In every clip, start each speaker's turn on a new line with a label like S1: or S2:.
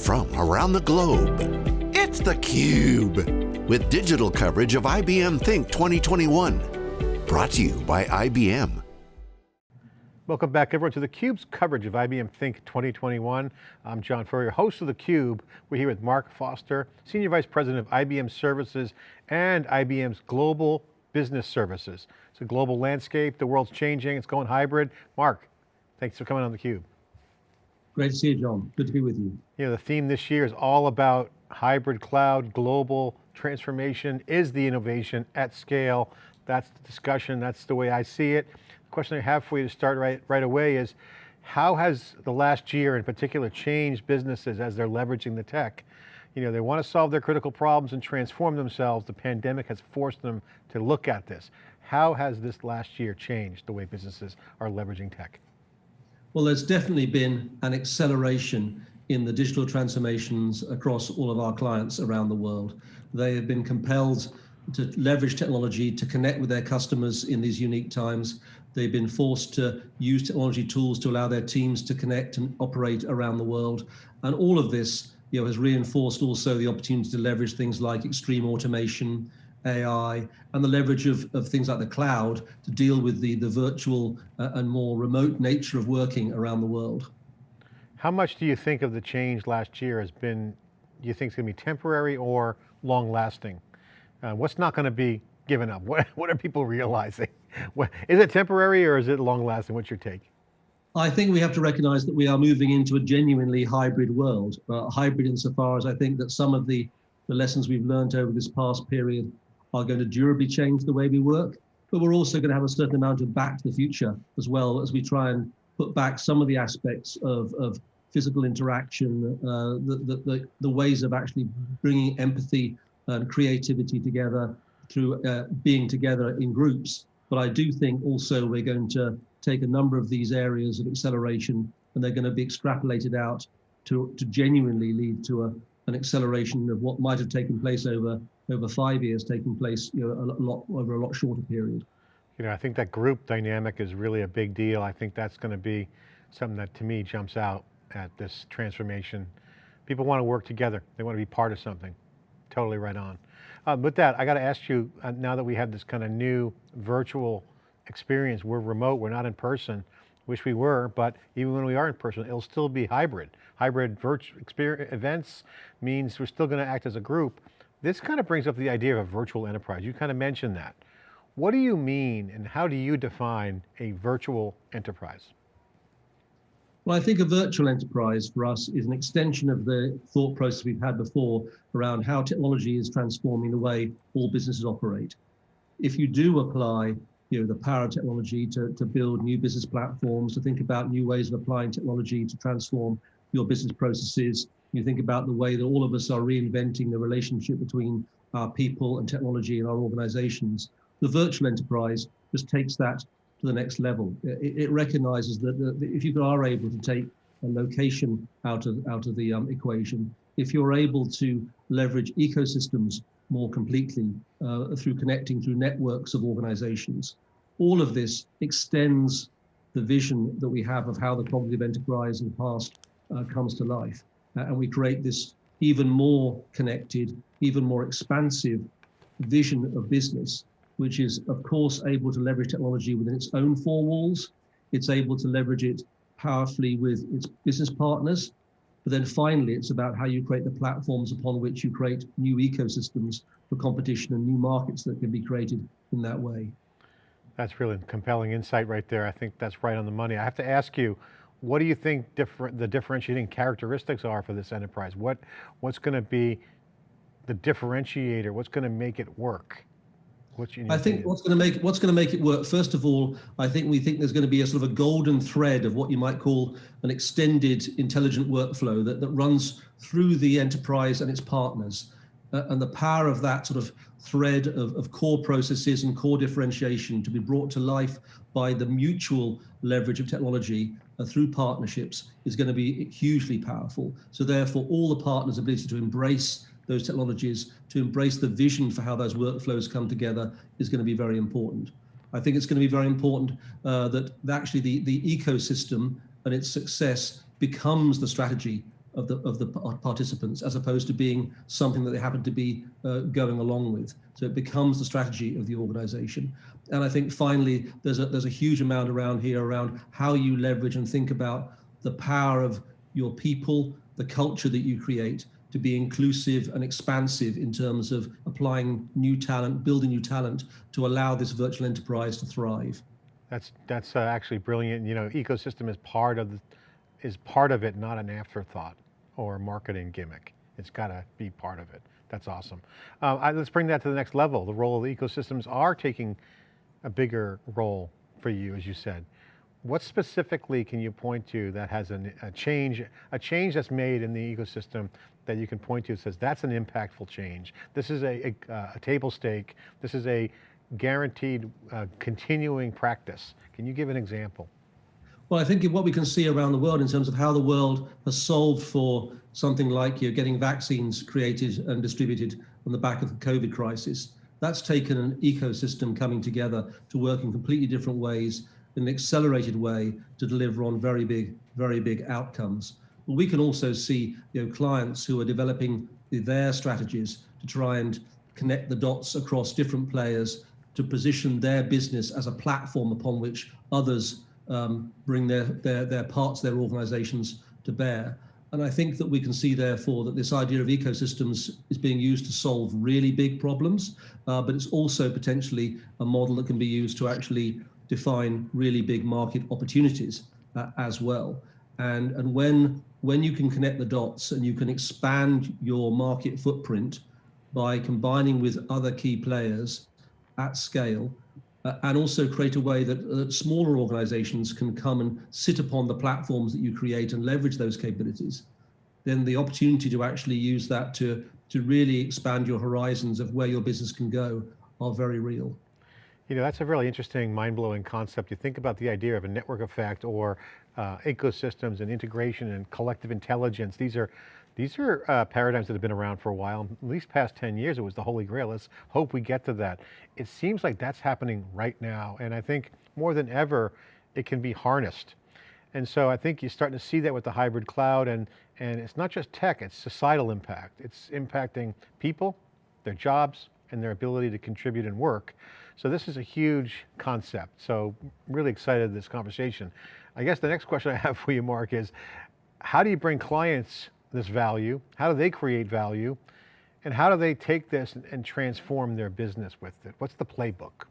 S1: from around the globe. It's theCUBE, with digital coverage of IBM Think 2021. Brought to you by IBM.
S2: Welcome back everyone to theCUBE's coverage of IBM Think 2021. I'm John Furrier, host of theCUBE. We're here with Mark Foster, Senior Vice President of IBM Services and IBM's Global Business Services. It's a global landscape, the world's changing, it's going hybrid. Mark, thanks for coming on theCUBE.
S3: Great to see you, John. Good to be with you.
S2: You know, the theme this year is all about hybrid cloud, global transformation is the innovation at scale. That's the discussion, that's the way I see it. The question I have for you to start right, right away is, how has the last year in particular changed businesses as they're leveraging the tech? You know, they want to solve their critical problems and transform themselves. The pandemic has forced them to look at this. How has this last year changed the way businesses are leveraging tech?
S3: Well, there's definitely been an acceleration in the digital transformations across all of our clients around the world. They have been compelled to leverage technology to connect with their customers in these unique times. They've been forced to use technology tools to allow their teams to connect and operate around the world. And all of this you know, has reinforced also the opportunity to leverage things like extreme automation, AI, and the leverage of, of things like the cloud to deal with the, the virtual uh, and more remote nature of working around the world.
S2: How much do you think of the change last year has been, do you think it's going to be temporary or long lasting? Uh, what's not going to be given up? What, what are people realizing? is it temporary or is it long lasting? What's your take?
S3: I think we have to recognize that we are moving into a genuinely hybrid world. Uh, hybrid insofar as I think that some of the, the lessons we've learned over this past period are going to durably change the way we work, but we're also going to have a certain amount of back to the future as well as we try and put back some of the aspects of, of physical interaction, uh, the, the, the, the, ways of actually bringing empathy and creativity together through uh, being together in groups. But I do think also we're going to take a number of these areas of acceleration and they're going to be extrapolated out to, to genuinely lead to a, an acceleration of what might have taken place over over five years taking place you know, a lot over a lot shorter period.
S2: You know, I think that group dynamic is really a big deal. I think that's going to be something that to me jumps out at this transformation. People want to work together. They want to be part of something. Totally right on. Uh, with that, I got to ask you, uh, now that we have this kind of new virtual experience, we're remote, we're not in person, wish we were, but even when we are in person, it'll still be hybrid. Hybrid virtual events means we're still going to act as a group, this kind of brings up the idea of a virtual enterprise. You kind of mentioned that. What do you mean and how do you define a virtual enterprise?
S3: Well, I think a virtual enterprise for us is an extension of the thought process we've had before around how technology is transforming the way all businesses operate. If you do apply you know, the power of technology to, to build new business platforms, to think about new ways of applying technology to transform your business processes, you think about the way that all of us are reinventing the relationship between our people and technology and our organizations. The virtual enterprise just takes that to the next level. It, it recognizes that, that, if you are able to take a location out of, out of the um, equation, if you're able to leverage ecosystems more completely uh, through connecting through networks of organizations, all of this extends the vision that we have of how the cognitive enterprise in the past uh, comes to life uh, and we create this even more connected, even more expansive vision of business, which is of course able to leverage technology within its own four walls. It's able to leverage it powerfully with its business partners. But then finally, it's about how you create the platforms upon which you create new ecosystems for competition and new markets that can be created in that way.
S2: That's really a compelling insight right there. I think that's right on the money. I have to ask you, what do you think different, the differentiating characteristics are for this enterprise? What, what's going to be the differentiator? What's going to make it work?
S3: I think what's going to make what's going to make it work. First of all, I think we think there's going to be a sort of a golden thread of what you might call an extended intelligent workflow that, that runs through the enterprise and its partners. Uh, and the power of that sort of thread of, of core processes and core differentiation to be brought to life by the mutual leverage of technology uh, through partnerships is going to be hugely powerful. So therefore, all the partners' ability to embrace those technologies, to embrace the vision for how those workflows come together is going to be very important. I think it's going to be very important uh, that actually the, the ecosystem and its success becomes the strategy of the of the participants as opposed to being something that they happen to be uh, going along with. So it becomes the strategy of the organization. And I think finally, there's a there's a huge amount around here around how you leverage and think about the power of your people, the culture that you create to be inclusive and expansive in terms of applying new talent, building new talent to allow this virtual enterprise to thrive.
S2: That's that's uh, actually brilliant. You know, ecosystem is part of the, is part of it, not an afterthought or marketing gimmick. It's got to be part of it. That's awesome. Uh, I, let's bring that to the next level. The role of the ecosystems are taking a bigger role for you, as you said. What specifically can you point to that has an, a change, a change that's made in the ecosystem that you can point to that says that's an impactful change. This is a, a, a table stake. This is a guaranteed uh, continuing practice. Can you give an example?
S3: Well, I think what we can see around the world in terms of how the world has solved for something like you know, getting vaccines created and distributed on the back of the COVID crisis, that's taken an ecosystem coming together to work in completely different ways, in an accelerated way to deliver on very big, very big outcomes. But we can also see you know, clients who are developing their strategies to try and connect the dots across different players to position their business as a platform upon which others um, bring their, their, their parts, their organizations to bear. And I think that we can see, therefore, that this idea of ecosystems is being used to solve really big problems, uh, but it's also potentially a model that can be used to actually define really big market opportunities uh, as well. And, and when, when you can connect the dots and you can expand your market footprint by combining with other key players at scale, uh, and also create a way that, that smaller organizations can come and sit upon the platforms that you create and leverage those capabilities, then the opportunity to actually use that to, to really expand your horizons of where your business can go are very real.
S2: You know, that's a really interesting, mind-blowing concept. You think about the idea of a network effect or uh, ecosystems and integration and collective intelligence. These are these are uh, paradigms that have been around for a while, at least past 10 years, it was the holy grail. Let's hope we get to that. It seems like that's happening right now. And I think more than ever, it can be harnessed. And so I think you're starting to see that with the hybrid cloud and, and it's not just tech, it's societal impact. It's impacting people, their jobs, and their ability to contribute and work. So this is a huge concept. So really excited this conversation. I guess the next question I have for you, Mark, is how do you bring clients this value? How do they create value? And how do they take this and transform their business with it? What's the playbook?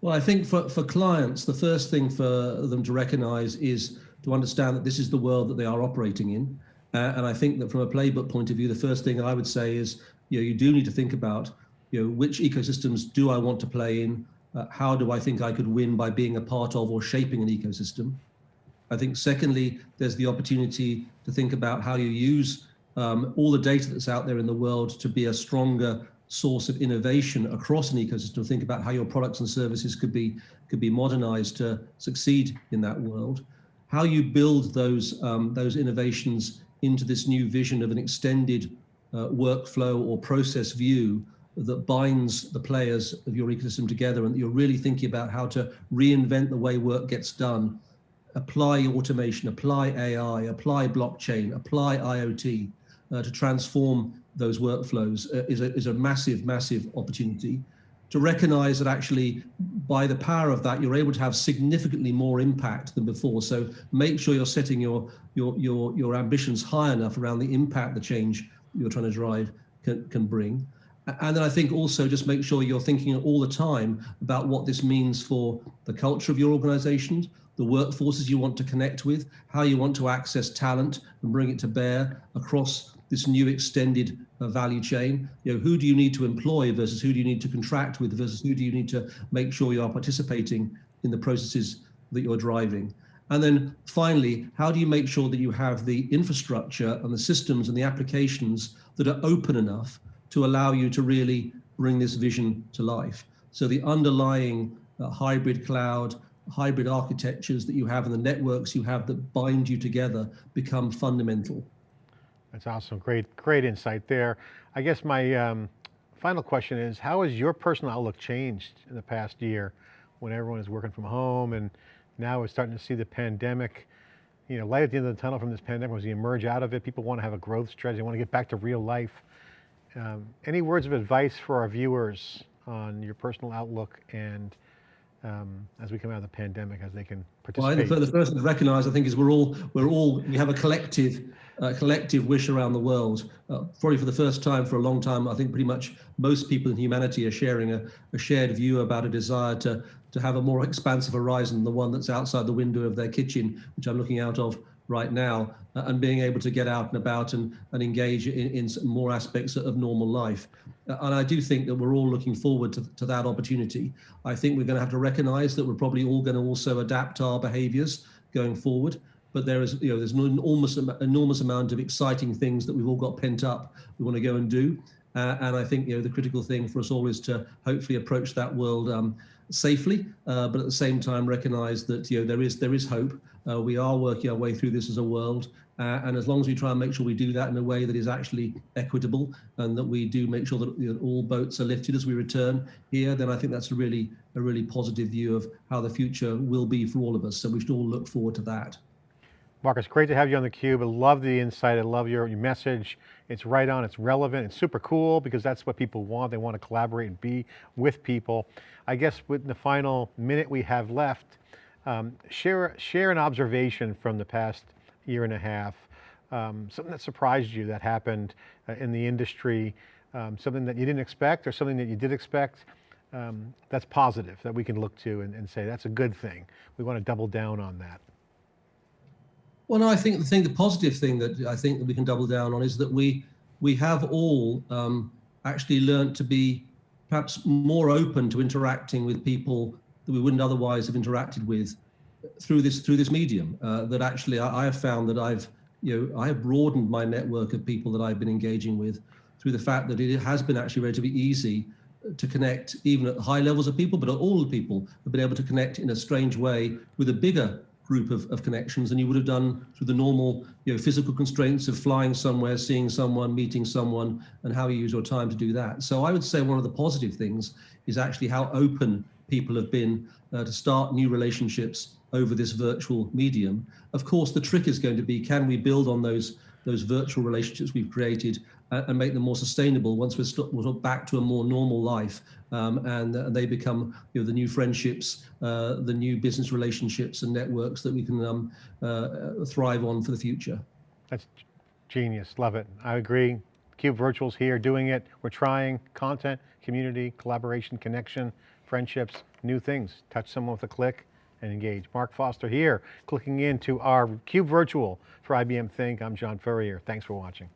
S3: Well, I think for, for clients, the first thing for them to recognize is to understand that this is the world that they are operating in. Uh, and I think that from a playbook point of view, the first thing I would say is, you know, you do need to think about, you know, which ecosystems do I want to play in? Uh, how do I think I could win by being a part of or shaping an ecosystem? I think secondly, there's the opportunity to think about how you use um, all the data that's out there in the world to be a stronger source of innovation across an ecosystem. Think about how your products and services could be could be modernized to succeed in that world. How you build those um, those innovations into this new vision of an extended uh, workflow or process view that binds the players of your ecosystem together and that you're really thinking about how to reinvent the way work gets done apply automation, apply AI, apply blockchain, apply IoT uh, to transform those workflows uh, is, a, is a massive, massive opportunity. To recognize that actually by the power of that, you're able to have significantly more impact than before. So make sure you're setting your, your, your, your ambitions high enough around the impact the change you're trying to drive can, can bring. And then I think also just make sure you're thinking all the time about what this means for the culture of your organizations, the workforces you want to connect with, how you want to access talent and bring it to bear across this new extended uh, value chain. You know, who do you need to employ versus who do you need to contract with versus who do you need to make sure you are participating in the processes that you're driving. And then finally, how do you make sure that you have the infrastructure and the systems and the applications that are open enough to allow you to really bring this vision to life? So the underlying uh, hybrid cloud, hybrid architectures that you have and the networks you have that bind you together become fundamental.
S2: That's awesome. Great, great insight there. I guess my um, final question is, how has your personal outlook changed in the past year when everyone is working from home and now we're starting to see the pandemic you know, light at the end of the tunnel from this pandemic as we emerge out of it. People want to have a growth strategy. They want to get back to real life. Um, any words of advice for our viewers on your personal outlook and um, as we come out of the pandemic, as they can
S3: well,
S2: participate?
S3: the, the first thing to recognise, I think, is we're all we're all we have a collective uh, collective wish around the world. Uh, probably for the first time for a long time, I think pretty much most people in humanity are sharing a, a shared view about a desire to to have a more expansive horizon than the one that's outside the window of their kitchen, which I'm looking out of right now, uh, and being able to get out and about and, and engage in, in more aspects of normal life. Uh, and I do think that we're all looking forward to, to that opportunity. I think we're going to have to recognize that we're probably all going to also adapt our behaviors going forward. But there is, you know, there's an enormous, enormous amount of exciting things that we've all got pent up. We want to go and do. Uh, and I think, you know, the critical thing for us all is to hopefully approach that world um, safely, uh, but at the same time recognize that, you know, there is there is hope. Uh, we are working our way through this as a world. Uh, and as long as we try and make sure we do that in a way that is actually equitable and that we do make sure that you know, all boats are lifted as we return here, then I think that's a really a really positive view of how the future will be for all of us. So we should all look forward to that.
S2: Marcus, great to have you on theCUBE. I love the insight, I love your, your message. It's right on, it's relevant, it's super cool because that's what people want. They want to collaborate and be with people. I guess with the final minute we have left, um, share, share an observation from the past year and a half, um, something that surprised you that happened uh, in the industry, um, something that you didn't expect or something that you did expect, um, that's positive that we can look to and, and, say that's a good thing. We want to double down on that.
S3: Well, no, I think the thing, the positive thing that I think that we can double down on is that we we have all um, actually learned to be perhaps more open to interacting with people that we wouldn't otherwise have interacted with through this through this medium. Uh, that actually I, I, have found that I've you know I have broadened my network of people that I've been engaging with through the fact that it has been actually relatively easy to connect even at high levels of people, but all the people have been able to connect in a strange way with a bigger group of, of connections than you would have done through the normal you know, physical constraints of flying somewhere, seeing someone, meeting someone, and how you use your time to do that. So I would say one of the positive things is actually how open people have been uh, to start new relationships over this virtual medium. Of course, the trick is going to be, can we build on those those virtual relationships we've created uh, and make them more sustainable once we're, we're back to a more normal life um, and, uh, they become you know, the new friendships, uh, the new business relationships and networks that we can um, uh, thrive on for the future.
S2: That's genius, love it. I agree. Cube Virtual's here doing it. We're trying content, community, collaboration, connection, friendships, new things. Touch someone with a click, and engage. Mark Foster here, clicking into our CUBE Virtual for IBM Think. I'm John Furrier. Thanks for watching.